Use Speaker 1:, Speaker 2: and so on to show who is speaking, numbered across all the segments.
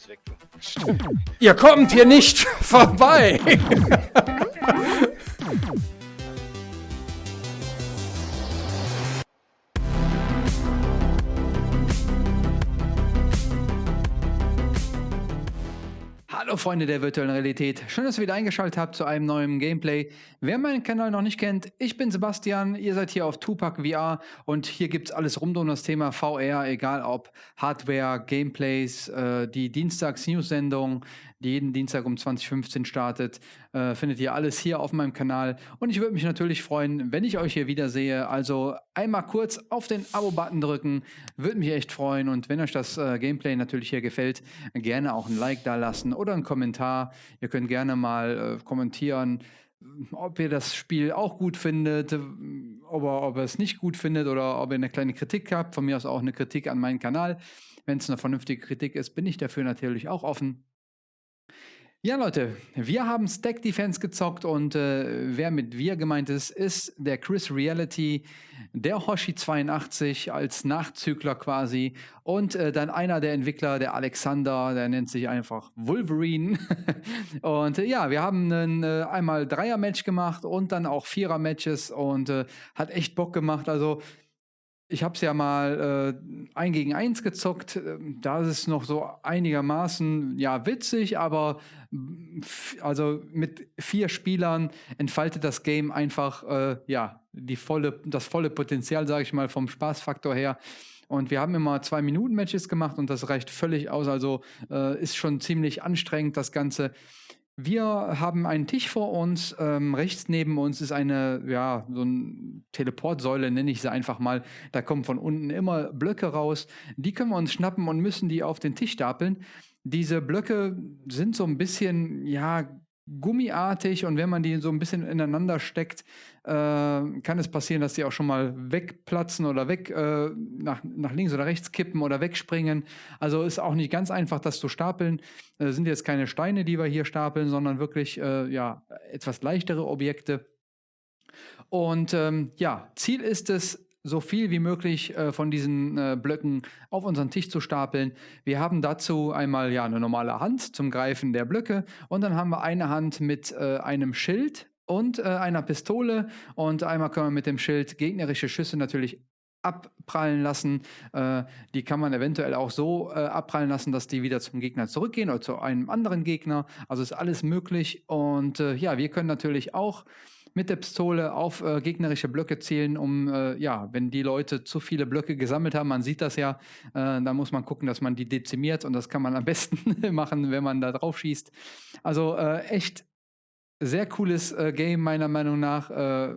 Speaker 1: alles weg.
Speaker 2: Stimmt. Ihr kommt hier nicht vorbei! Freunde der virtuellen Realität, schön, dass ihr wieder eingeschaltet habt zu einem neuen Gameplay. Wer meinen Kanal noch nicht kennt, ich bin Sebastian, ihr seid hier auf Tupac VR und hier gibt es alles rund um das Thema VR, egal ob Hardware, Gameplays, äh, die Dienstags-News-Sendung, die jeden Dienstag um 2015 startet. Äh, findet ihr alles hier auf meinem Kanal. Und ich würde mich natürlich freuen, wenn ich euch hier wiedersehe. Also einmal kurz auf den Abo-Button drücken. Würde mich echt freuen. Und wenn euch das äh, Gameplay natürlich hier gefällt, gerne auch ein Like da lassen oder einen Kommentar. Ihr könnt gerne mal äh, kommentieren ob ihr das Spiel auch gut findet, ob ihr, ob ihr es nicht gut findet oder ob ihr eine kleine Kritik habt. Von mir aus auch eine Kritik an meinen Kanal. Wenn es eine vernünftige Kritik ist, bin ich dafür natürlich auch offen. Ja, Leute, wir haben Stack Defense gezockt und äh, wer mit wir gemeint ist, ist der Chris Reality, der Hoshi 82 als Nachzügler quasi und äh, dann einer der Entwickler, der Alexander, der nennt sich einfach Wolverine. und äh, ja, wir haben ein, äh, einmal Dreier-Match gemacht und dann auch Vierer-Matches und äh, hat echt Bock gemacht. Also ich habe es ja mal äh, ein gegen eins gezockt. Ähm, da ist es noch so einigermaßen ja witzig, aber also mit vier Spielern entfaltet das Game einfach äh, ja die volle, das volle Potenzial, sage ich mal, vom Spaßfaktor her. Und wir haben immer zwei Minuten Matches gemacht und das reicht völlig aus. Also äh, ist schon ziemlich anstrengend das Ganze. Wir haben einen Tisch vor uns. Ähm, rechts neben uns ist eine, ja, so eine Teleportsäule, nenne ich sie einfach mal. Da kommen von unten immer Blöcke raus. Die können wir uns schnappen und müssen die auf den Tisch stapeln. Diese Blöcke sind so ein bisschen, ja, gummiartig und wenn man die so ein bisschen ineinander steckt, äh, kann es passieren, dass sie auch schon mal wegplatzen oder weg äh, nach, nach links oder rechts kippen oder wegspringen. Also ist auch nicht ganz einfach, das zu stapeln. Äh, sind jetzt keine Steine, die wir hier stapeln, sondern wirklich äh, ja, etwas leichtere Objekte. Und ähm, ja, Ziel ist es, so viel wie möglich äh, von diesen äh, Blöcken auf unseren Tisch zu stapeln. Wir haben dazu einmal ja eine normale Hand zum Greifen der Blöcke und dann haben wir eine Hand mit äh, einem Schild und äh, einer Pistole und einmal können wir mit dem Schild gegnerische Schüsse natürlich abprallen lassen. Äh, die kann man eventuell auch so äh, abprallen lassen, dass die wieder zum Gegner zurückgehen oder zu einem anderen Gegner. Also ist alles möglich und ja, wir können natürlich auch mit der Pistole auf äh, gegnerische Blöcke zielen, um, äh, ja, wenn die Leute zu viele Blöcke gesammelt haben, man sieht das ja, äh, da muss man gucken, dass man die dezimiert und das kann man am besten machen, wenn man da drauf schießt. Also äh, echt sehr cooles äh, Game meiner Meinung nach. Äh,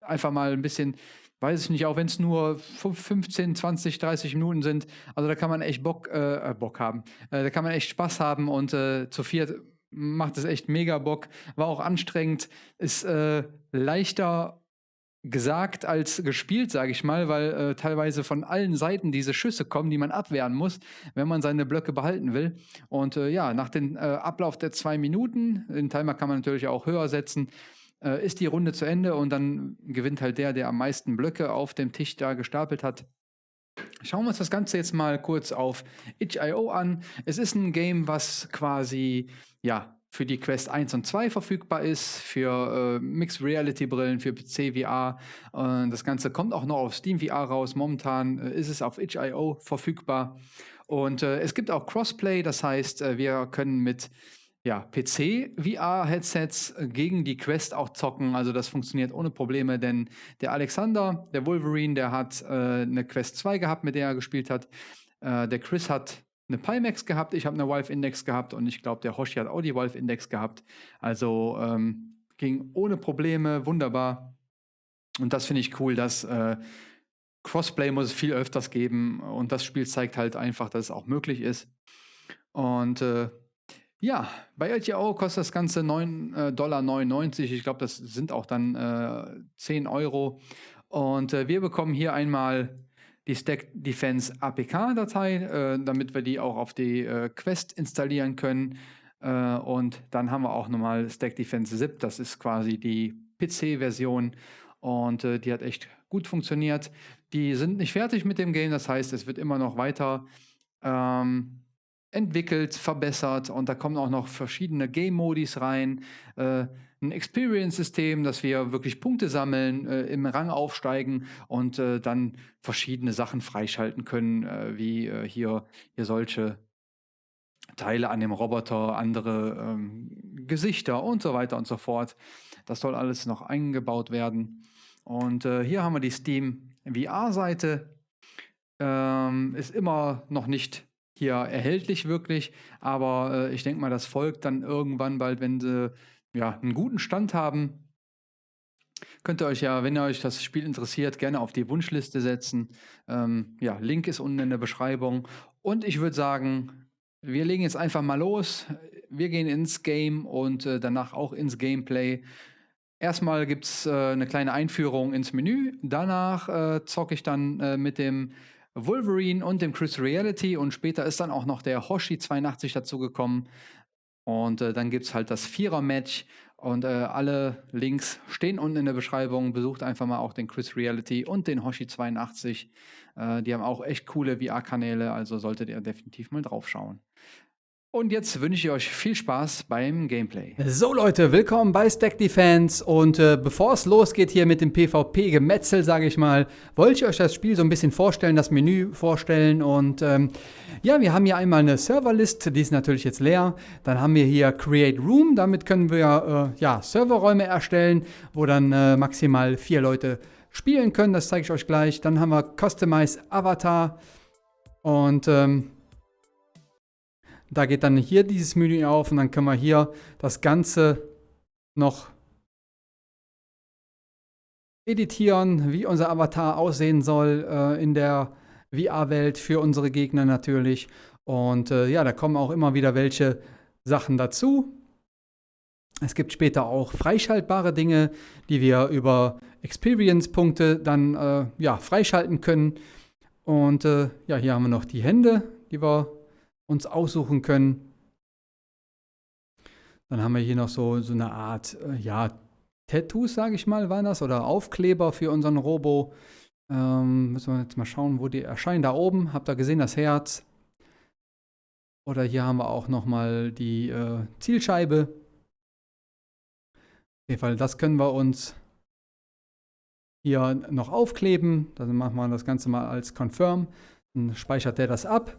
Speaker 2: einfach mal ein bisschen weiß ich nicht, auch wenn es nur 15, 20, 30 Minuten sind. Also da kann man echt Bock, äh, Bock haben. Äh, da kann man echt Spaß haben und äh, zu viert macht es echt mega Bock. War auch anstrengend, ist äh, leichter gesagt als gespielt, sage ich mal, weil äh, teilweise von allen Seiten diese Schüsse kommen, die man abwehren muss, wenn man seine Blöcke behalten will. Und äh, ja, nach dem äh, Ablauf der zwei Minuten, den Timer kann man natürlich auch höher setzen, äh, ist die Runde zu Ende und dann gewinnt halt der, der am meisten Blöcke auf dem Tisch da gestapelt hat. Schauen wir uns das Ganze jetzt mal kurz auf itch.io an. Es ist ein Game, was quasi ja, für die Quest 1 und 2 verfügbar ist, für äh, Mixed Reality Brillen, für PC VR. Äh, das Ganze kommt auch noch auf Steam VR raus. Momentan äh, ist es auf itch.io verfügbar. Und äh, es gibt auch Crossplay, das heißt, äh, wir können mit ja, PC-VR-Headsets gegen die Quest auch zocken. Also das funktioniert ohne Probleme, denn der Alexander, der Wolverine, der hat äh, eine Quest 2 gehabt, mit der er gespielt hat. Äh, der Chris hat eine Pimax gehabt, ich habe eine Valve Index gehabt und ich glaube, der Hoshi hat auch die Valve Index gehabt. Also ähm, ging ohne Probleme, wunderbar. Und das finde ich cool, dass äh, Crossplay muss es viel öfters geben und das Spiel zeigt halt einfach, dass es auch möglich ist. Und äh, ja, bei LTO kostet das Ganze 9,99 äh, Dollar. Ich glaube, das sind auch dann äh, 10 Euro. Und äh, wir bekommen hier einmal die Stack Defense APK-Datei, äh, damit wir die auch auf die äh, Quest installieren können. Äh, und dann haben wir auch nochmal Stack Defense ZIP, das ist quasi die PC-Version und äh, die hat echt gut funktioniert. Die sind nicht fertig mit dem Game, das heißt, es wird immer noch weiter ähm,
Speaker 3: entwickelt, verbessert und da kommen auch noch verschiedene Game-Modis rein. Äh, ein Experience-System, dass wir wirklich Punkte sammeln, äh, im Rang aufsteigen und äh, dann verschiedene Sachen freischalten können, äh, wie äh, hier, hier solche Teile an dem Roboter, andere ähm, Gesichter und so weiter und so fort. Das soll alles noch eingebaut werden. Und äh, hier haben wir die Steam VR-Seite. Ähm, ist immer noch nicht hier erhältlich wirklich, aber äh, ich denke mal, das folgt dann irgendwann bald, wenn sie ja, einen guten Stand haben. Könnt ihr euch ja, wenn ihr euch das Spiel interessiert, gerne auf die Wunschliste setzen. Ähm, ja, Link ist unten in der Beschreibung. Und ich würde sagen, wir legen jetzt einfach mal los. Wir gehen ins Game und äh, danach auch ins Gameplay. Erstmal gibt es äh, eine kleine Einführung ins Menü. Danach äh, zocke ich dann äh, mit dem Wolverine und dem Chris Reality und später ist dann auch noch der Hoshi 82 dazugekommen. Und äh, dann gibt es halt das Vierer-Match und äh, alle Links stehen unten in der Beschreibung. Besucht einfach mal auch den Chris Reality und den Hoshi 82. Äh, die haben auch echt coole VR-Kanäle, also solltet ihr definitiv mal drauf schauen. Und jetzt wünsche ich euch viel Spaß beim Gameplay.
Speaker 2: So Leute, willkommen bei Stack Defense und äh, bevor es losgeht hier mit dem PvP-Gemetzel, sage ich mal, wollte ich euch das Spiel so ein bisschen vorstellen, das Menü vorstellen und ähm, ja, wir haben hier einmal eine Serverlist, die ist natürlich jetzt leer. Dann haben wir hier Create Room, damit können wir äh, ja, Serverräume erstellen, wo dann äh, maximal vier Leute spielen können, das zeige ich euch gleich. Dann haben wir Customize Avatar und ähm, da geht dann hier dieses Menü auf und dann können wir hier das Ganze noch editieren, wie unser Avatar aussehen soll äh, in der VR-Welt für unsere Gegner natürlich. Und äh, ja, da kommen auch immer wieder welche Sachen dazu. Es gibt später auch freischaltbare Dinge, die wir über Experience-Punkte dann äh, ja, freischalten können. Und äh, ja, hier haben wir noch die Hände, die wir uns aussuchen können. Dann haben wir hier noch so, so eine Art, äh, ja, Tattoos, sage ich mal, waren das, oder Aufkleber für unseren Robo. Ähm, müssen wir jetzt mal schauen, wo die erscheinen. Da oben, habt ihr gesehen, das Herz. Oder hier haben wir auch nochmal die äh, Zielscheibe. Auf jeden Fall, das können wir uns hier noch aufkleben. Dann machen wir das Ganze mal als Confirm. Dann speichert der das ab.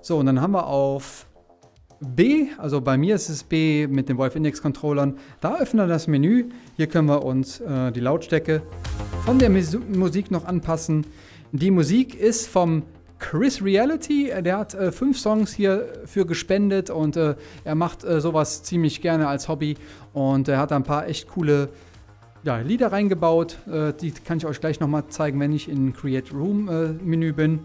Speaker 2: So, und dann haben wir auf B, also bei mir ist es B mit den Wolf Index Controllern, da öffnen wir das Menü. Hier können wir uns äh, die Lautstärke von der Mus Musik noch anpassen. Die Musik ist vom Chris Reality, der hat äh, fünf Songs hier für gespendet und äh, er macht äh, sowas ziemlich gerne als Hobby und er hat ein paar echt coole ja, Lieder reingebaut. Äh, die kann ich euch gleich nochmal zeigen, wenn ich in Create Room äh, Menü bin.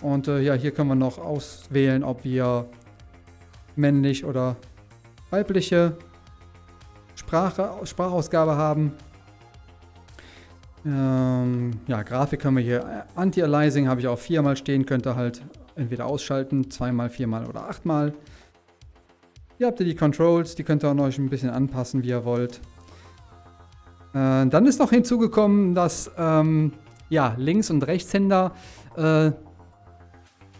Speaker 2: Und äh, ja, hier können wir noch auswählen, ob wir männlich oder weibliche Sprache, Sprachausgabe haben. Ähm, ja, Grafik können wir hier Anti-Aliasing habe ich auch viermal stehen, könnt ihr halt entweder ausschalten, zweimal, viermal oder achtmal. Hier habt ihr die Controls, die könnt ihr noch ein bisschen anpassen, wie ihr wollt. Äh, dann ist noch hinzugekommen, dass ähm, ja, Links- und Rechtshänder äh,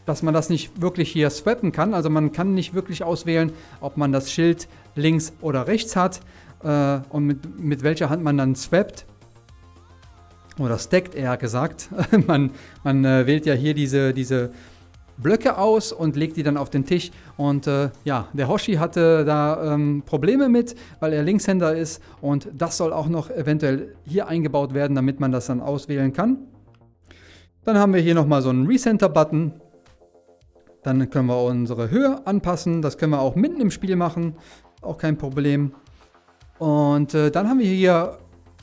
Speaker 2: dass man das nicht wirklich hier swappen kann. Also man kann nicht wirklich auswählen, ob man das Schild links oder rechts hat äh, und mit, mit welcher Hand man dann swappt. Oder stackt eher gesagt. man man äh, wählt ja hier diese, diese Blöcke aus und legt die dann auf den Tisch. Und äh, ja, der Hoshi hatte da ähm, Probleme mit, weil er Linkshänder ist. Und das soll auch noch eventuell hier eingebaut werden, damit man das dann auswählen kann. Dann haben wir hier nochmal so einen Recenter-Button. Dann können wir unsere Höhe anpassen. Das können wir auch mitten im Spiel machen. Auch kein Problem. Und äh, dann haben wir hier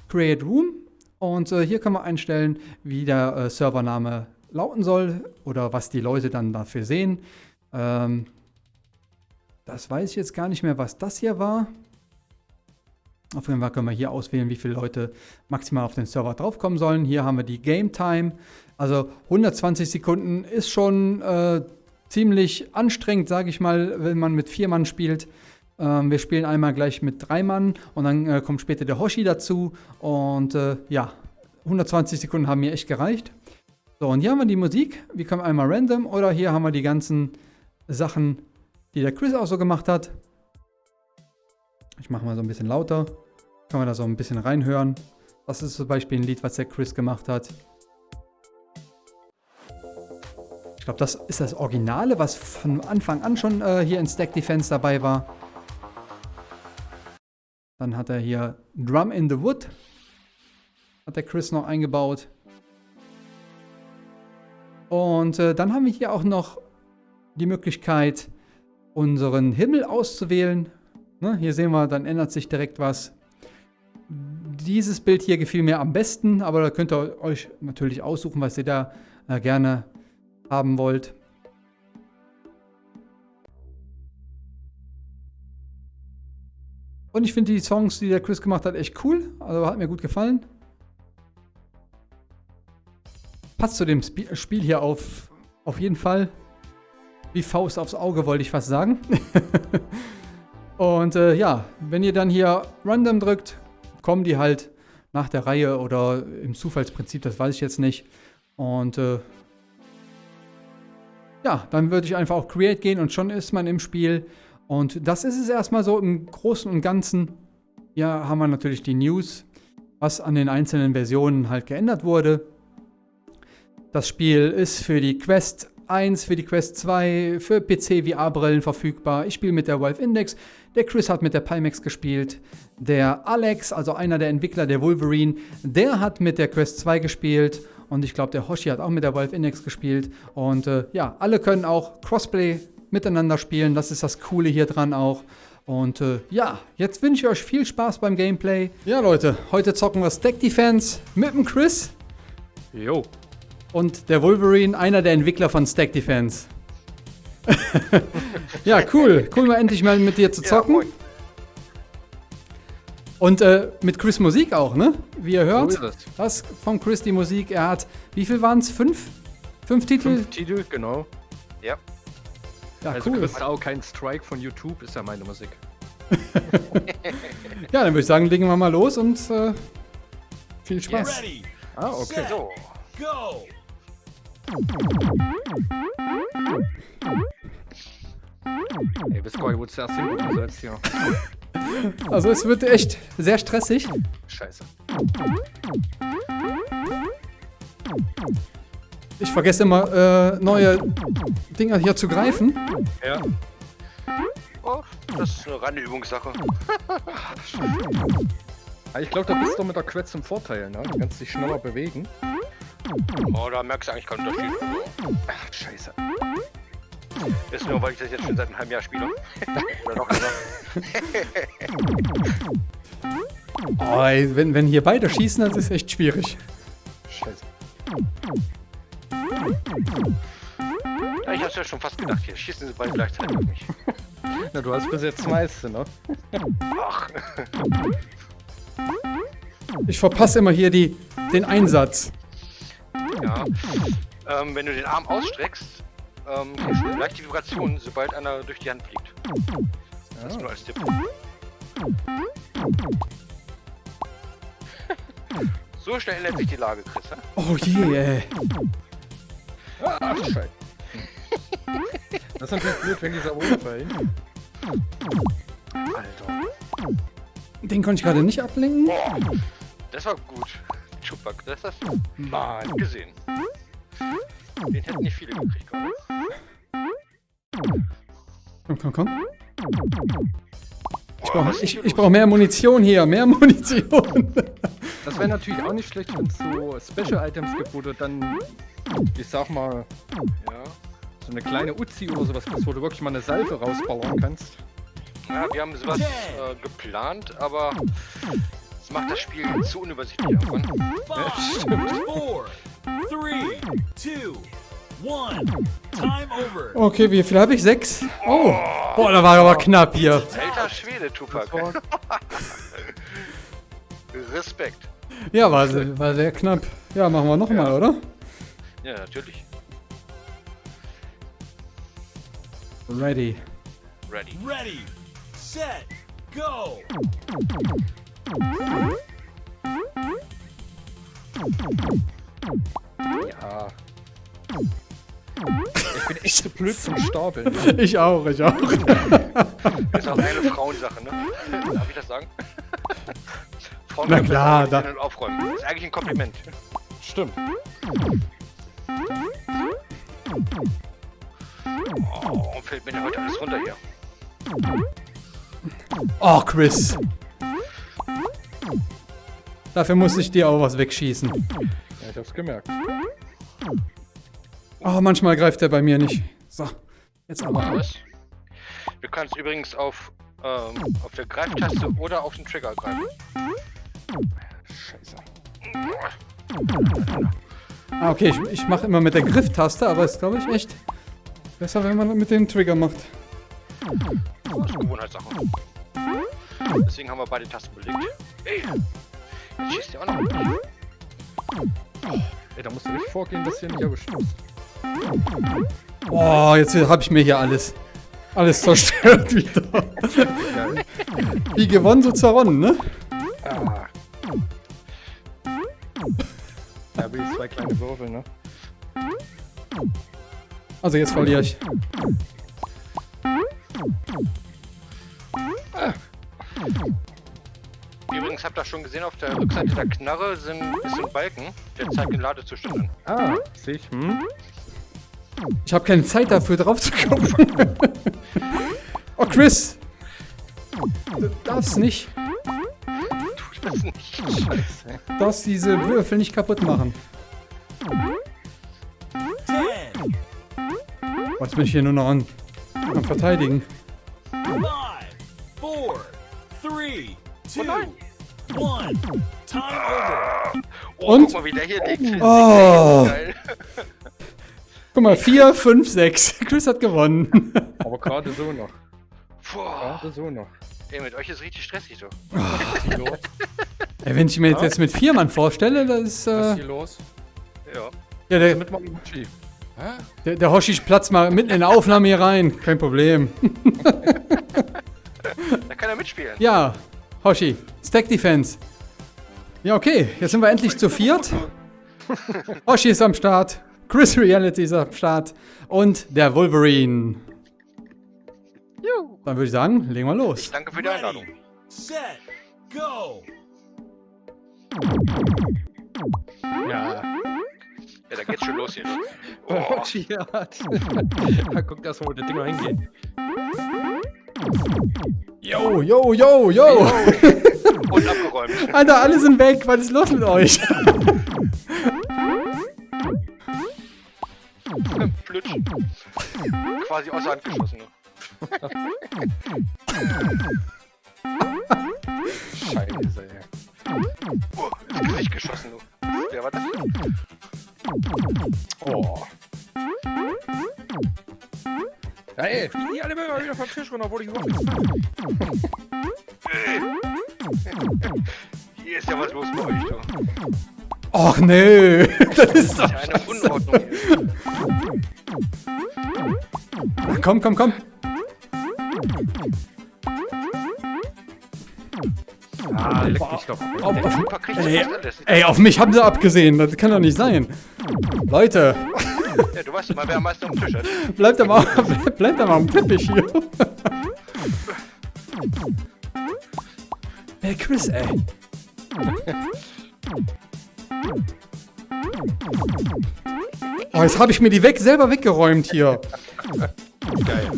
Speaker 2: Create Room. Und äh, hier können wir einstellen, wie der äh, Servername lauten soll oder was die Leute dann dafür sehen. Ähm, das weiß ich jetzt gar nicht mehr, was das hier war. Auf jeden Fall können wir hier auswählen, wie viele Leute maximal auf den Server draufkommen sollen. Hier haben wir die Game Time. Also 120 Sekunden ist schon äh, ziemlich anstrengend, sage ich mal, wenn man mit vier Mann spielt. Ähm, wir spielen einmal gleich mit drei Mann und dann äh, kommt später der Hoshi dazu. Und äh, ja, 120 Sekunden haben mir echt gereicht. So, und hier haben wir die Musik. Wir können einmal random oder hier haben wir die ganzen Sachen die der Chris auch so gemacht hat. Ich mache mal so ein bisschen lauter. Kann man da so ein bisschen reinhören. Das ist zum Beispiel ein Lied, was der Chris gemacht hat. Glaube, das ist das Originale, was von Anfang an schon äh, hier in Stack Defense dabei war. Dann hat er hier Drum in the Wood. Hat der Chris noch eingebaut. Und äh, dann haben wir hier auch noch die Möglichkeit, unseren Himmel auszuwählen. Ne, hier sehen wir, dann ändert sich direkt was. Dieses Bild hier gefiel mir am besten, aber da könnt ihr euch natürlich aussuchen, was ihr da äh, gerne haben wollt. Und ich finde die Songs, die der Chris gemacht hat, echt cool. Also hat mir gut gefallen. Passt zu dem Sp Spiel hier auf, auf jeden Fall. Wie Faust aufs Auge, wollte ich fast sagen. Und äh, ja, wenn ihr dann hier Random drückt, kommen die halt nach der Reihe oder im Zufallsprinzip, das weiß ich jetzt nicht. Und äh, ja, dann würde ich einfach auf Create gehen und schon ist man im Spiel. Und das ist es erstmal so im Großen und Ganzen. Hier haben wir natürlich die News, was an den einzelnen Versionen halt geändert wurde. Das Spiel ist für die Quest 1, für die Quest 2, für PC VR-Brillen verfügbar. Ich spiele mit der Valve Index. Der Chris hat mit der Pimax gespielt. Der Alex, also einer der Entwickler der Wolverine, der hat mit der Quest 2 gespielt. Und ich glaube, der Hoshi hat auch mit der Valve Index gespielt. Und äh, ja, alle können auch Crossplay miteinander spielen. Das ist das Coole hier dran auch. Und äh, ja, jetzt wünsche ich euch viel Spaß beim Gameplay. Ja, Leute, heute zocken wir Stack Defense mit dem Chris.
Speaker 4: Jo.
Speaker 2: Und der Wolverine, einer der Entwickler von Stack Defense. ja, cool. Cool, mal endlich mal mit dir zu zocken.
Speaker 4: Ja,
Speaker 2: Und äh, mit Chris Musik auch, ne? Wie ihr hört.
Speaker 4: So.
Speaker 2: Das von Chris die Musik. Er hat, wie viel waren es? Fünf? Fünf Titel?
Speaker 4: Fünf Titel, genau.
Speaker 2: Ja,
Speaker 4: also
Speaker 2: cool.
Speaker 4: kriegst auch keinen Strike von YouTube, ist ja meine Musik.
Speaker 2: Ja, dann würde ich sagen, legen wir mal los und äh, viel Spaß.
Speaker 5: Ready,
Speaker 4: Ah, okay.
Speaker 5: set, go!
Speaker 4: Ey, bis Goy wurde zuerst hingesetzt hier.
Speaker 2: Also es wird echt sehr stressig.
Speaker 4: Scheiße.
Speaker 2: Ich vergesse immer, äh, neue Dinger hier zu greifen.
Speaker 4: Ja.
Speaker 1: Oh, das ist eine reine Übungssache.
Speaker 4: Ich glaube, da bist du mit der Quetz im Vorteil, ne? Du kannst dich schneller bewegen.
Speaker 1: Oh, da merkst du eigentlich keinen Unterschied.
Speaker 4: Ach, scheiße.
Speaker 1: Ist nur, weil ich das jetzt schon seit einem halben Jahr spiele. Oder noch länger.
Speaker 2: Oh, ey, wenn, wenn hier beide schießen, das ist echt schwierig.
Speaker 4: Scheiße.
Speaker 1: Ja, ich hab's ja schon fast gedacht. Hier schießen sie beide gleichzeitig auf mich.
Speaker 4: Na, du hast bis jetzt das meiste, ne?
Speaker 1: Ach,
Speaker 2: Ich verpasse immer hier die, den Einsatz.
Speaker 1: ja. Ähm, wenn du den Arm ausstreckst, ähm, kriegst du leicht die Vibration, sobald einer durch die Hand fliegt. Das
Speaker 4: Ja.
Speaker 1: nur als Tipp. So schnell ändert sich die Lage, Chris.
Speaker 2: Oh je, ey.
Speaker 4: Ach, scheiße. Das ist natürlich blöd, wenn dieser runterfallen. Alter.
Speaker 2: Den konnte ich gerade nicht ablenken.
Speaker 1: Boah, das war gut. Chupak, das hast du gut gesehen. Den hätten nicht viele gekriegt, gerade.
Speaker 2: Komm, komm, komm. Ich brauche ich, ich brauch mehr Munition hier, mehr Munition.
Speaker 4: Das wäre natürlich auch nicht schlecht, wenn es so Special Items gibt, wo du dann, ich sag mal,
Speaker 1: Ja.
Speaker 4: so eine kleine Uzi oder sowas kriegst, wo du wirklich mal eine Salve rausballern kannst.
Speaker 1: Ja, wir haben sowas äh, geplant, aber es macht das Spiel zu unübersichtlich.
Speaker 5: Five, four, three, two.
Speaker 2: Okay, wie viel habe ich? Sechs? Oh. Boah, da war aber knapp hier.
Speaker 1: Alter Schwede, Tupac. Respekt.
Speaker 2: Ja, war, war sehr knapp. Ja, machen wir nochmal, oder?
Speaker 1: Ja, natürlich.
Speaker 2: Ready.
Speaker 1: Ready.
Speaker 5: Ready, set, go!
Speaker 4: Ja. Ich bin echt zu blöd zum Stapeln.
Speaker 2: Ich auch, ich auch.
Speaker 1: Das ist auch eine Frauensache, ne? Darf ich das sagen? Frauen
Speaker 2: Na
Speaker 1: können
Speaker 2: klar, da-
Speaker 1: und aufräumen. Das ist eigentlich ein Kompliment.
Speaker 4: Stimmt.
Speaker 1: Oh, warum fällt mir denn heute alles runter hier?
Speaker 2: Oh, Chris. Dafür muss ich dir auch was wegschießen.
Speaker 4: Ja, ich hab's gemerkt.
Speaker 2: Oh, manchmal greift er bei mir nicht. So, jetzt aber.
Speaker 1: Was? Du kannst übrigens auf, ähm, auf der Greiftaste oder auf den Trigger greifen.
Speaker 4: Scheiße.
Speaker 2: Ah, okay, ich, ich mache immer mit der Grifftaste, aber ist, glaube ich, echt besser, wenn man mit dem Trigger macht.
Speaker 1: Das ist Gewohnheitssache. Deswegen haben wir beide Tasten belegt. Ey! Jetzt schießt der auch noch.
Speaker 4: Ey, da musst du echt vorgehen, dass hier nicht erwischt wirst.
Speaker 2: Oh, jetzt habe ich mir hier alles, alles zerstört wieder. Wie gewonnen, so zerronnen, ne?
Speaker 4: Ah. Ja, wie zwei kleine Würfel, ne?
Speaker 2: Also jetzt verliere ich.
Speaker 1: Übrigens habt ihr schon gesehen, auf der Rückseite der Knarre sind ist ein Balken, der zeigt den Ladezustand an.
Speaker 4: Ah, sehe ich. Hm?
Speaker 2: Ich habe keine Zeit dafür drauf zu gucken. oh, Chris. Du darfst nicht.
Speaker 1: Tu das nicht.
Speaker 4: Scheiße.
Speaker 2: Du darfst diese Würfel nicht kaputt machen.
Speaker 5: 10,
Speaker 2: Oh, jetzt bin ich hier nur noch an, am Verteidigen.
Speaker 5: 5, 4, 3, 2, 1. Time over.
Speaker 1: Oh,
Speaker 2: Und?
Speaker 1: guck mal, wie der hier liegt.
Speaker 2: Oh. Guck mal, 4, 5, 6. Chris hat gewonnen.
Speaker 4: Aber gerade so noch.
Speaker 1: Boah.
Speaker 4: Gerade so noch.
Speaker 1: Ey, mit euch ist richtig stressig so.
Speaker 4: Was ist hier los?
Speaker 2: Ey, wenn ich mir jetzt, jetzt mit vier Mann vorstelle, das ist.
Speaker 4: Was ist
Speaker 2: Äh,
Speaker 4: hier los?
Speaker 1: Ja.
Speaker 2: ja, der,
Speaker 4: Mit meinem. Hä?
Speaker 2: der, der Hoshi platzt mal mitten in der Aufnahme hier rein. Kein Problem.
Speaker 1: Da kann er mitspielen.
Speaker 2: Ja, Hoshi, Stack Defense. Ja, okay, jetzt sind wir endlich zu viert. Hoshi ist am Start, Chris Reality ist am Start und der Wolverine. Dann würde ich sagen, legen wir los.
Speaker 1: Danke für die Einladung.
Speaker 5: Ready, set, go.
Speaker 4: Ja.
Speaker 1: Ja, da geht's schon los hier.
Speaker 4: Oh, Chiat. Guck erst mal, wo die Dinger hingehen.
Speaker 2: Yo, yo, yo, yo.
Speaker 1: Und abgeräumt.
Speaker 2: Alter, alle sind weg. Was ist los mit euch?
Speaker 1: Quasi außer Hand geschossen. Ne?
Speaker 4: Scheiße, ey.
Speaker 1: Oh, ins Gesicht geschossen. Du. Wer war das?
Speaker 4: Oh. Ja, ey, fliegen die alle mal wieder vom Tisch runter, wo die überhaupt.
Speaker 1: Hier ist ja was los bei euch. Du.
Speaker 2: Och nö, das ist doch... komm, komm, komm.
Speaker 4: Ah, leck mich doch.
Speaker 2: Auf, auf, ey, ey, auf mich haben sie abgesehen. Das kann doch nicht sein. Leute,
Speaker 1: Ja, du weißt mal, wer am meisten am Tisch hat.
Speaker 2: bleibt mal, bleibt mal am Teppich hier. Ey, Chris, ey. Oh, jetzt habe ich mir die weg, selber weggeräumt hier.
Speaker 4: Geil.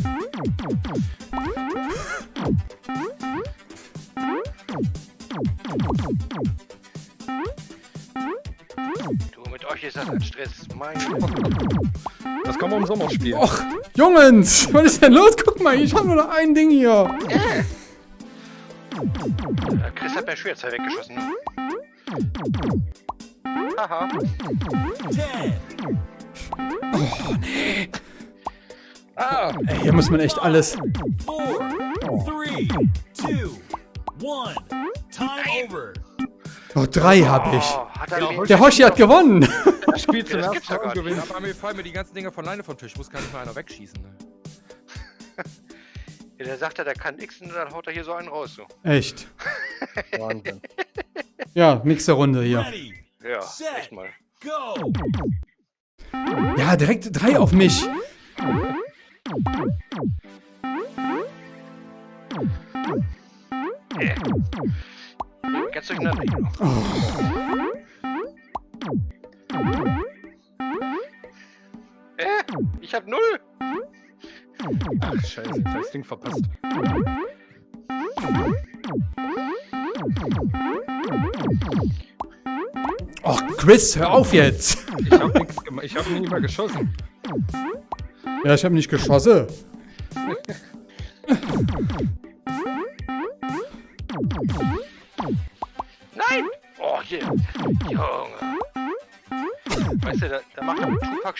Speaker 1: Du, mit euch ist das ein Stress. Mein
Speaker 4: Das kann man im Sommer spielen.
Speaker 2: Och, Jungens, was ist denn los? Guck mal, ich habe nur noch ein Ding hier.
Speaker 1: äh, Chris hat mir Schwertzeug weggeschossen. Haha.
Speaker 5: 10,
Speaker 4: Ah!
Speaker 2: Ey, hier muss man echt alles.
Speaker 5: 4, 3, 2, 1. Time over.
Speaker 2: Oh, drei habe ich.
Speaker 1: Oh, er
Speaker 2: Der Hoshi hat gewonnen.
Speaker 4: Ich spiele zum
Speaker 1: das
Speaker 4: ersten Mal gewinne.
Speaker 6: Aber mir fallen mir die ganzen Dinger von alleine vom Tisch. Muss gar nicht mal einer wegschießen. Ne?
Speaker 1: ja, der sagt ja, der kann X und dann haut er hier so einen raus. So.
Speaker 2: Echt.
Speaker 4: Wahnsinn.
Speaker 2: Ja, nächste Runde hier.
Speaker 5: Ready,
Speaker 1: Ja,
Speaker 5: Set.
Speaker 1: echt mal.
Speaker 5: go.
Speaker 2: Ja, direkt drei auf mich.
Speaker 1: Ganz durcheinander hier. Äh, ich hab null.
Speaker 4: Ach, scheiße, jetzt hab ich das Ding verpasst.
Speaker 2: Och, Chris, hör auf jetzt!
Speaker 4: Ich hab nichts gemacht. Ich hab nie mal geschossen.
Speaker 2: Ja, ich habe nicht geschossen.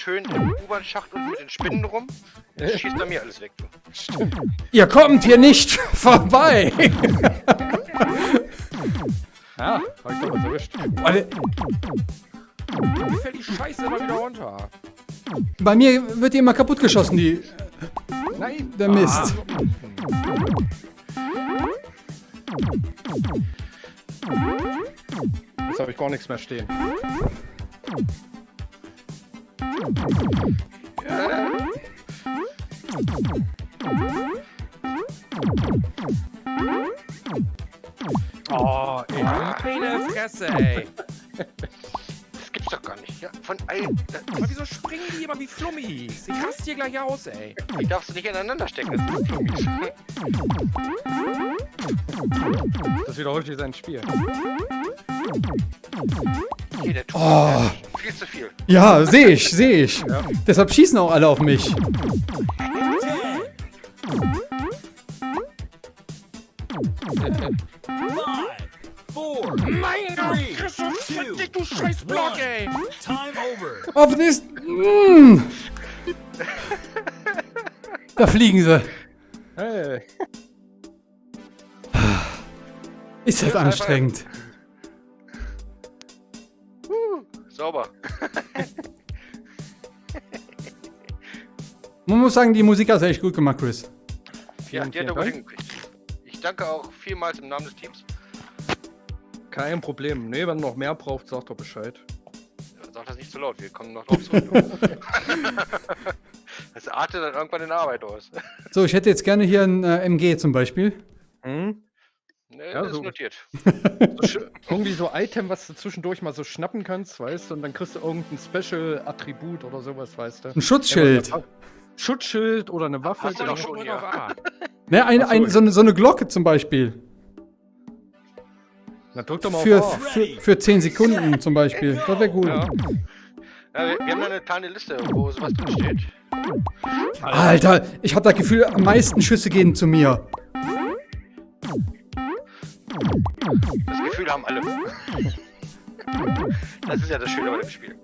Speaker 1: Schön im U-Bahn-Schacht und mit den Spinnen rum. Das schießt bei mir alles weg, du.
Speaker 2: Ihr kommt hier nicht vorbei!
Speaker 4: Ja, hab ich doch was erwischt.
Speaker 2: Warte,
Speaker 6: Mir fällt die Scheiße immer wieder runter.
Speaker 2: Bei mir wird die immer kaputt geschossen, die,
Speaker 4: Nein!
Speaker 2: der Mist.
Speaker 4: Jetzt habe ich gar nichts mehr stehen. Oh, ey.
Speaker 6: Meine Fresse, ey.
Speaker 1: Das gibt's doch gar nicht. Ja, von allen.
Speaker 6: Aber wieso springen die immer wie Flummis? Ich raste hier gleich aus, ey.
Speaker 1: die darfst du nicht ineinander stecken. Das ist Flummis.
Speaker 4: Das wiederholt sich sein Spiel.
Speaker 1: Hier, der Tupac.
Speaker 2: Oh.
Speaker 1: Viel zu viel.
Speaker 2: Ja, sehe ich, sehe ich. Deshalb schießen auch alle auf mich.
Speaker 5: Five, four,
Speaker 6: Mein Gott,
Speaker 5: three,
Speaker 6: Christoph,
Speaker 5: two,
Speaker 6: fick dich, du scheiß Block, ey.
Speaker 5: time over.
Speaker 2: Auf das. Mm. Da fliegen sie.
Speaker 4: Hey.
Speaker 2: Ist das anstrengend.
Speaker 1: Uh, sauber.
Speaker 2: Man muss sagen, die Musik hast du echt gut gemacht, Chris.
Speaker 1: Ja,
Speaker 4: Vielen,
Speaker 1: die hat er
Speaker 4: vielen
Speaker 1: gut
Speaker 4: Dank.
Speaker 1: hingekriegt. Ich danke auch vielmals im Namen des Teams.
Speaker 4: Kein Problem. Nee, wenn noch mehr braucht, sagt doch Bescheid.
Speaker 1: Sag das nicht zu laut, wir kommen noch drauf zurück. das artet dann irgendwann in Arbeit aus.
Speaker 2: So, ich hätte jetzt gerne hier ein äh, MG zum Beispiel.
Speaker 4: Hm?
Speaker 1: Ne,
Speaker 4: Ja,
Speaker 1: das
Speaker 4: so.
Speaker 1: ist notiert.
Speaker 4: So irgendwie so Item, was du zwischendurch mal so schnappen kannst, weißt du, und dann kriegst du irgendein Special-Attribut oder sowas, weißt du.
Speaker 2: Ein Schutzschild.
Speaker 4: Schutzschild oder eine Waffe.
Speaker 1: Hast du doch schon, ja.
Speaker 6: auf A.
Speaker 2: Ne, ein, ein, so, eine, so eine Glocke zum Beispiel.
Speaker 4: Na, drück doch mal
Speaker 2: Für,
Speaker 4: auf
Speaker 2: für, für 10 Sekunden zum Beispiel. Das wäre gut.
Speaker 4: Ja.
Speaker 1: Ja, wir, wir haben da eine kleine Liste, wo sowas drin steht.
Speaker 2: Alter, ich habe das Gefühl, am meisten Schüsse gehen zu mir.
Speaker 1: Das Gefühl haben alle. Das ist ja das Schöne bei dem Spiel.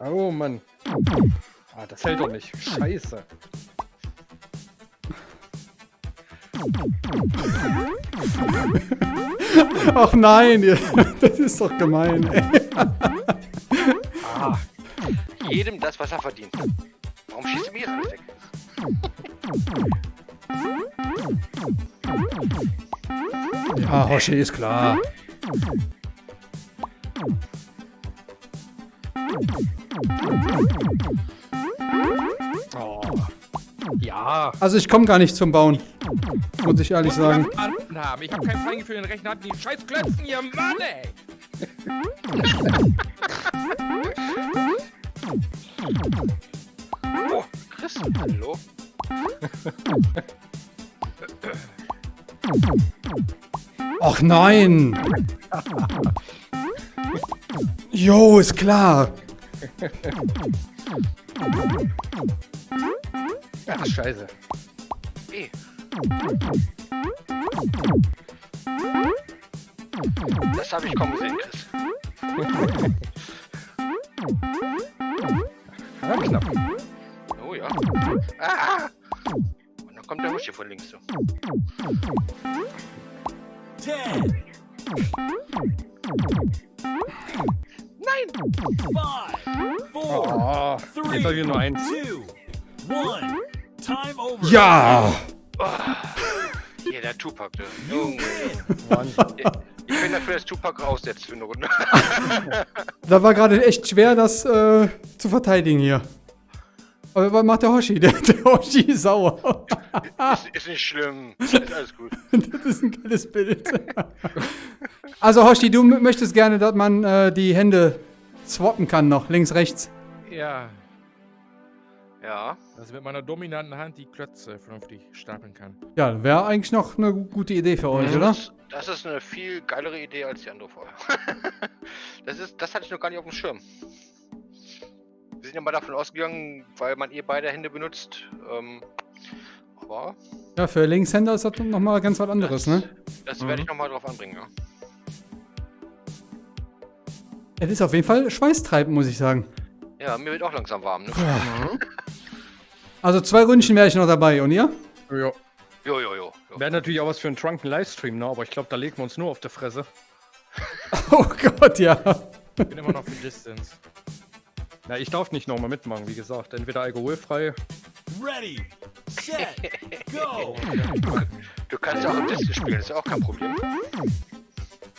Speaker 4: Oh Mann. Ah, das hält doch nicht. Scheiße.
Speaker 2: Ach nein, das ist doch gemein.
Speaker 1: Ah, jedem das, was er verdient. Warum schießt du mir jetzt alles weg?
Speaker 2: Ja, Hoshi ist klar. Also ich komme gar nicht zum Bauen. Muss ich ehrlich sagen.
Speaker 6: Haben. Ich hab kein Feingefühl in den Rechner, die scheiß Klötzen hier, Mann, ey.
Speaker 1: Oh, Chris, hallo?
Speaker 2: Ach nein. Jo, ist klar.
Speaker 4: Ach, scheiße.
Speaker 1: Eh. Das habe ich kommen sehen, Chris.
Speaker 4: Ja, knapp.
Speaker 1: Oh ja. Ah! Und dann kommt der Musch hier von links so.
Speaker 5: Ten,
Speaker 1: Nein!
Speaker 5: five, four,
Speaker 4: Oh, jetzt habe ich nur eins.
Speaker 5: two, one.
Speaker 2: Ja.
Speaker 1: Hier, der Tupac, der Junge. Ich bin dafür, dass Tupac raussetzt für eine Runde.
Speaker 2: Da war gerade echt schwer, das äh, zu verteidigen hier. Aber was macht der Hoshi? Der, der Hoshi ist sauer.
Speaker 1: ist, ist nicht schlimm. Ist alles gut.
Speaker 2: Das ist ein geiles Bild. Also Hoshi, du möchtest gerne, dass man äh, die Hände swappen kann noch, links, rechts.
Speaker 6: Ja,
Speaker 1: Ja.
Speaker 6: dass ich mit meiner dominanten Hand die Klötze vernünftig stapeln kann.
Speaker 2: Ja, wäre eigentlich noch eine gute Idee für euch, oder?
Speaker 1: Das, das ist eine viel geilere Idee als die andere vorher. das, ist, das hatte ich noch gar nicht auf dem Schirm. Wir sind ja mal davon ausgegangen, weil man eh beide Hände benutzt. Ähm, aber
Speaker 2: Ja, für Linkshänder ist das nochmal ganz was anderes, ne?
Speaker 1: das werde ich nochmal drauf anbringen. Ja.
Speaker 2: Es ist auf jeden Fall schweißtreibend, muss ich sagen.
Speaker 1: Ja, mir wird auch langsam warm. Ne?
Speaker 2: Also zwei Ründchen wäre ich noch dabei, und ihr?
Speaker 4: Ja.
Speaker 1: Jo, jo, jo. jo.
Speaker 4: Wäre natürlich auch was für einen Drunken Livestream, ne? Aber ich glaube, da legen wir uns nur auf der Fresse.
Speaker 2: Oh Gott, ja.
Speaker 6: Ich bin immer noch für Distance.
Speaker 4: Na, ich darf nicht nochmal mitmachen, wie gesagt. Entweder alkoholfrei.
Speaker 5: Ready, set, go.
Speaker 1: Du kannst ja auch im Distel spielen, ist ja auch kein Problem.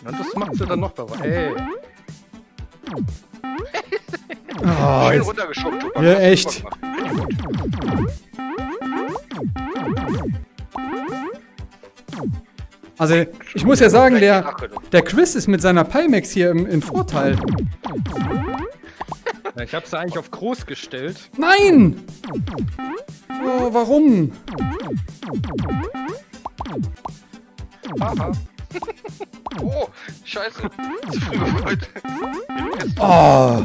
Speaker 4: Und das macht sie dann noch dabei. Ey,
Speaker 2: Oh,
Speaker 1: Schön
Speaker 2: jetzt,
Speaker 1: runtergeschoben, Tupac.
Speaker 2: Ja, echt. also ich muss ja sagen, der,
Speaker 1: du.
Speaker 2: der Chris ist mit seiner Pimax hier im, im Vorteil.
Speaker 4: ich habe sie eigentlich auf groß gestellt.
Speaker 2: Nein! Oh, warum?
Speaker 4: Haha.
Speaker 1: Oh, scheiße. Zu früh gefreut.
Speaker 2: Oh,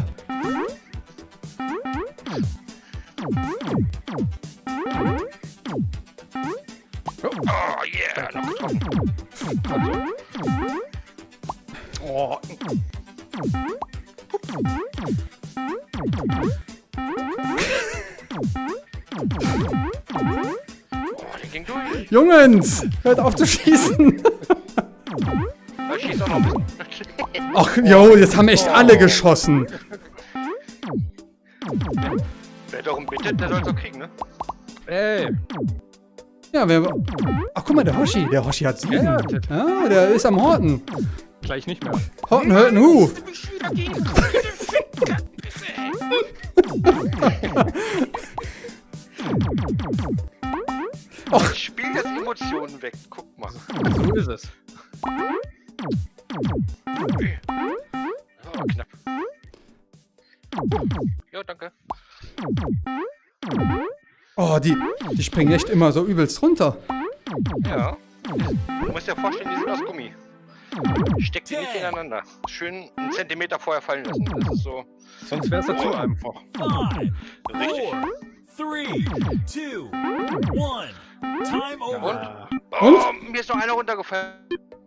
Speaker 2: Jungens, hört auf zu schießen. Ach, jo, jetzt haben echt alle geschossen.
Speaker 1: Wer darum bittet, der soll es auch kriegen, ne?
Speaker 4: ey.
Speaker 2: Ja, wer. Ach, guck mal, der Hoshi. Der Hoshi hat sieben.
Speaker 4: Ja,
Speaker 2: Ja, der ist am Horten.
Speaker 4: Gleich nicht mehr.
Speaker 2: Horten hört einen Hu.
Speaker 1: Och. Ich spiel jetzt Emotionen weg. Guck mal.
Speaker 4: So ist es.
Speaker 1: Oh, knapp. Ja, danke.
Speaker 2: Oh, die, die springen echt immer so übelst runter.
Speaker 1: Ja. Du musst dir vorstellen, die sind aus Gummi. Steck die nicht ineinander. Schön einen Zentimeter vorher fallen lassen. Das ist so
Speaker 4: Sonst wäre es ja zu einfach.
Speaker 5: Five,
Speaker 1: richtig.
Speaker 5: four, three, two, one. Time over.
Speaker 1: Oh, mir ist noch einer runtergefallen.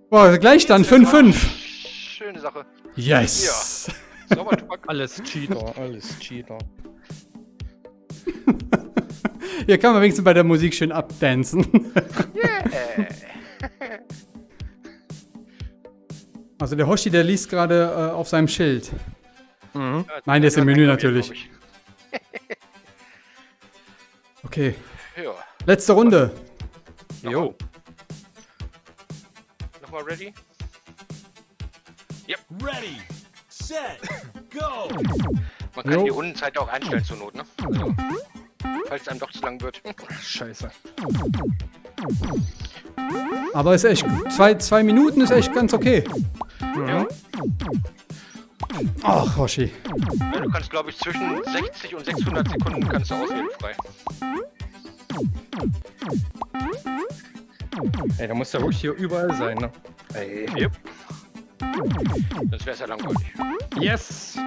Speaker 2: Boah, gleich dann 5-5.
Speaker 1: Schöne Sache.
Speaker 2: Yes.
Speaker 1: Sauber, Tupac.
Speaker 4: Alles Cheater, alles Cheater.
Speaker 2: Hier kann man wenigstens bei der Musik schön abdancen. Also der Hoshi, der liest gerade äh, auf seinem Schild.
Speaker 4: Mhm.
Speaker 2: Nein, der ist im Menü natürlich. Okay,
Speaker 1: Ja.
Speaker 2: Letzte Runde.
Speaker 4: Jo.
Speaker 1: Nochmal ready?
Speaker 5: Ready, set, go.
Speaker 1: Man kann
Speaker 2: Jo.
Speaker 1: die Rundenzeit auch einstellen zur Not, ne? Also, falls es einem doch zu lang wird.
Speaker 4: Scheiße.
Speaker 2: Aber ist echt gut. Zwei, zwei Minuten ist echt ganz okay.
Speaker 1: Ja.
Speaker 2: Ach, Hoshi.
Speaker 1: Ja, du kannst, glaube ich, zwischen 60 und 600 Sekunden kannst du auswählen frei.
Speaker 4: Ey, da muss der ruhig hier überall sein, ne? Ey.
Speaker 1: Yep. Sonst wäre es ja langweilig.
Speaker 4: Yes!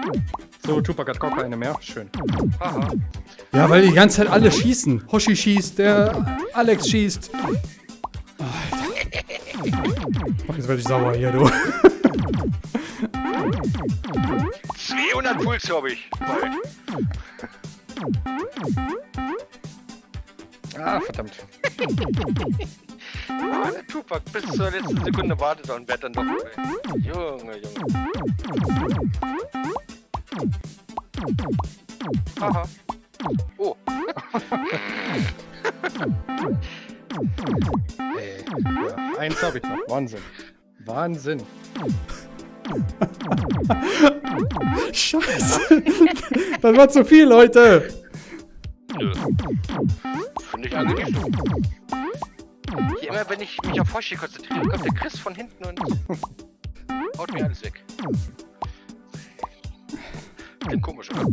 Speaker 4: So, Tupac hat gar keine mehr. Schön.
Speaker 1: Haha.
Speaker 2: Ja, weil die ganze Zeit alle schießen. Hoshi schießt, der Alex schießt. Alter. Ach, jetzt werde ich sauer hier, du.
Speaker 1: 200 Puls habe ich. Bald.
Speaker 4: Ah, verdammt.
Speaker 1: Ah, der Tupac bis zur letzten Sekunde wartet und wird dann doch dabei. Junge, Junge. Haha. Oh,
Speaker 4: Ey. Ja. Eins habe ich noch. Wahnsinn. Wahnsinn.
Speaker 2: Scheiße. das war zu viel, Leute.
Speaker 1: Nö. Finde ich eigentlich so. Hier immer, wenn ich mich auf Hoshi konzentriere, kommt der Chris von hinten und haut mir alles weg. Klingt komisch, oder?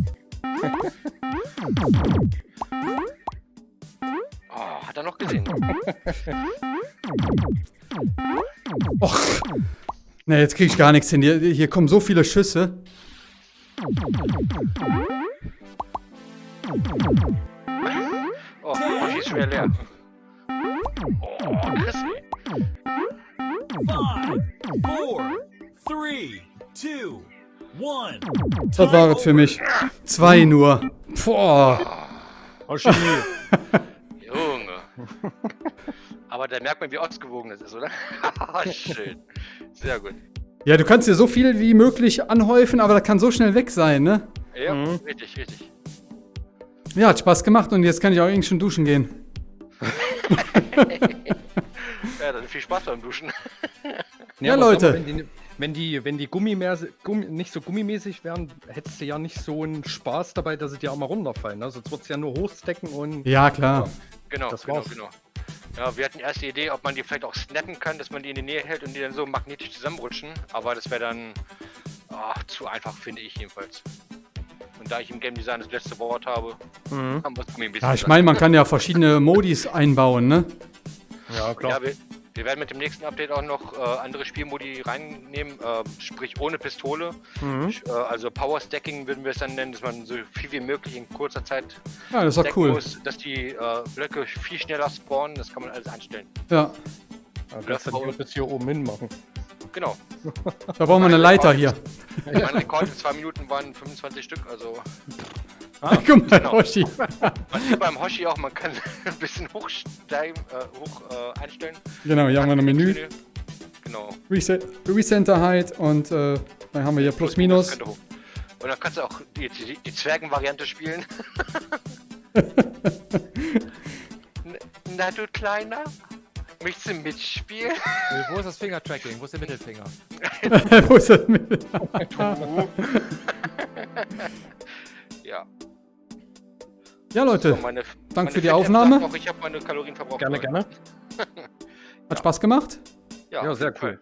Speaker 1: Oh, hat er noch gesehen?
Speaker 2: Och. Ne, jetzt krieg ich gar nichts hin. Hier, hier kommen so viele Schüsse.
Speaker 1: Oh, Hoshi ist schwer leer. Oh, Chris,
Speaker 5: Five, four, three, two, one.
Speaker 2: Das war es für mich. Zwei nur. Boah.
Speaker 4: Hoshi.
Speaker 1: Junge. Aber da merkt man, wie ausgewogen das ist, oder? Schön. Sehr gut.
Speaker 2: Ja, du kannst dir so viel wie möglich anhäufen, aber das kann so schnell weg sein, ne?
Speaker 1: Ja, richtig, richtig.
Speaker 2: Ja, hat Spaß gemacht und jetzt kann ich auch irgendwie schon duschen gehen.
Speaker 1: Ja, dann viel Spaß beim Duschen.
Speaker 2: Ja,
Speaker 4: aber sag
Speaker 2: Leute.
Speaker 4: mal, Wenn die, wenn die, wenn die Gummimäse, Gummi, nicht so gummimäßig wären, hättest du ja nicht so einen Spaß dabei, dass sie dir auch mal runterfallen. Ne? Sonst würdest du ja nur hochstecken und.
Speaker 2: Ja, klar.
Speaker 1: Genau,
Speaker 4: Das
Speaker 1: genau,
Speaker 4: war's.
Speaker 1: genau. Ja, wir hatten erst die Idee, ob man die vielleicht auch snappen kann, dass man die in die Nähe hält und die dann so magnetisch zusammenrutschen. Aber das wäre dann ach, zu einfach, finde ich jedenfalls. Da ich im Game Design das letzte Wort habe,
Speaker 4: Mhm.
Speaker 1: haben wir es mir ein bisschen.
Speaker 2: Ja, ich meine, man kann ja verschiedene Modis einbauen, ne?
Speaker 4: Ja, klar.
Speaker 1: Ja, wir, wir werden mit dem nächsten Update auch noch äh, andere Spielmodi reinnehmen, äh, sprich ohne Pistole.
Speaker 4: Mhm.
Speaker 1: Äh, also Power Stacking würden wir es dann nennen, dass man so viel wie möglich in kurzer Zeit
Speaker 2: Ja, das ist
Speaker 1: stacken
Speaker 2: cool.
Speaker 1: muss, dass die äh, Blöcke viel schneller spawnen. Das kann man alles einstellen.
Speaker 2: Ja,
Speaker 4: Ja, kannst du die bis hier oben hin machen.
Speaker 1: Genau.
Speaker 2: da brauchen wir eine Leiter hier.
Speaker 1: Mein Rekord in zwei Minuten waren 25 Stück, also
Speaker 2: Guck mal,
Speaker 1: genau.
Speaker 2: Hoshi.
Speaker 1: man sieht beim Hoshi auch, man kann ein bisschen hochsteigen, äh, hoch äh, einstellen.
Speaker 2: Genau, hier haben wir ein Menü.
Speaker 1: Genau.
Speaker 2: Reset, Recenter Height und äh, dann haben wir hier Plus Minus.
Speaker 1: Und dann kannst du auch die, die, die Zwergen-Variante spielen. Na du Kleiner? Möchtest du mitspielen?
Speaker 6: Wo ist das Finger-Tracking? Wo ist der Mittelfinger?
Speaker 2: Wo ist das mit?
Speaker 1: Ja.
Speaker 2: Ja, Leute,
Speaker 1: So, meine,
Speaker 2: Dank
Speaker 1: meine
Speaker 2: für die Aufnahme.
Speaker 1: Auch, ich habe meine Kalorien verbraucht.
Speaker 4: Gerne, gerne.
Speaker 2: hat Spaß gemacht.
Speaker 1: Ja,
Speaker 4: Ja, sehr
Speaker 1: Fall.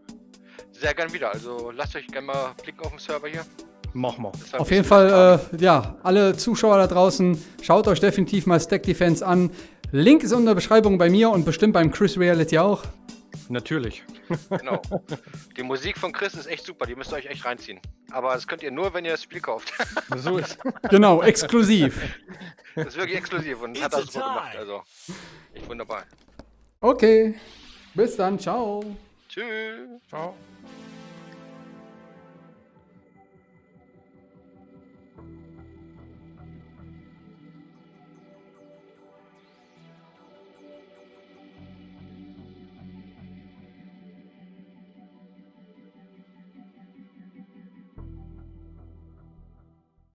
Speaker 1: Sehr gern wieder. Also lasst euch gerne mal blicken auf den Server hier.
Speaker 4: Mach mal.
Speaker 1: Das war ein
Speaker 2: Auf jeden Fall, äh, ja, alle Zuschauer da draußen, schaut euch definitiv mal Stack Defense an. Link ist in der Beschreibung bei mir und bestimmt beim Chris Reality auch.
Speaker 4: Natürlich.
Speaker 1: Genau. Die Musik von Chris ist echt super, die müsst ihr euch echt reinziehen. Aber das könnt ihr nur, wenn ihr das Spiel kauft.
Speaker 4: So ist.
Speaker 2: Genau, exklusiv.
Speaker 1: Das ist wirklich exklusiv und hat
Speaker 5: It's a
Speaker 1: das super gemacht. Also, echt wunderbar.
Speaker 2: Okay, bis dann, ciao.
Speaker 1: Tschüss.
Speaker 6: Ciao.